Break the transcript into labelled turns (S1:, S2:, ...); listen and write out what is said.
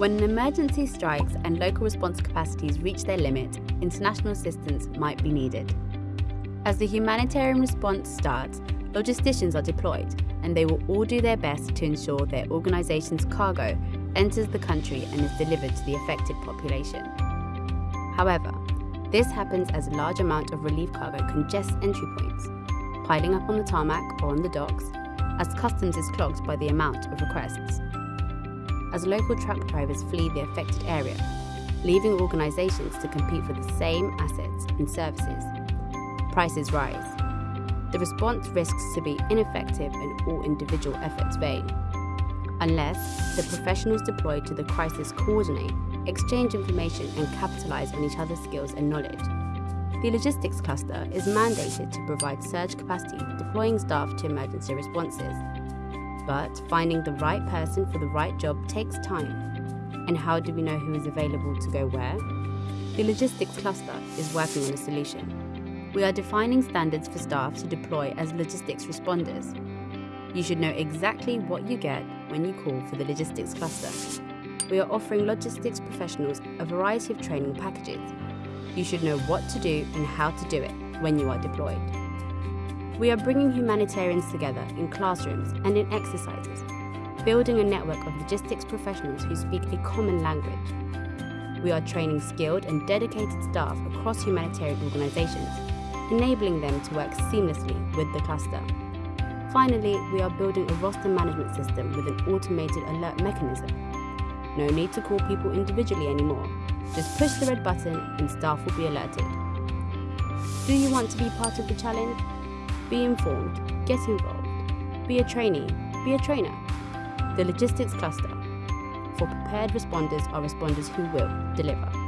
S1: When an emergency strikes and local response capacities reach their limit, international assistance might be needed. As the humanitarian response starts, logisticians are deployed, and they will all do their best to ensure their organisation's cargo enters the country and is delivered to the affected population. However, this happens as a large amount of relief cargo congests entry points, piling up on the tarmac or on the docks, as customs is clogged by the amount of requests. As local truck drivers flee the affected area, leaving organisations to compete for the same assets and services, prices rise. The response risks to be ineffective and all individual efforts vain. Unless the professionals deployed to the crisis coordinate, exchange information and capitalise on each other's skills and knowledge. The logistics cluster is mandated to provide surge capacity, deploying staff to emergency responses. But finding the right person for the right job takes time. And how do we know who is available to go where? The logistics cluster is working on a solution. We are defining standards for staff to deploy as logistics responders. You should know exactly what you get when you call for the logistics cluster. We are offering logistics professionals a variety of training packages. You should know what to do and how to do it when you are deployed. We are bringing humanitarians together in classrooms and in exercises, building a network of logistics professionals who speak a common language. We are training skilled and dedicated staff across humanitarian organisations, enabling them to work seamlessly with the cluster. Finally, we are building a roster management system with an automated alert mechanism. No need to call people individually anymore. Just push the red button and staff will be alerted. Do you want to be part of the challenge? Be informed, get involved, be a trainee, be a trainer. The Logistics Cluster. For prepared responders are responders who will deliver.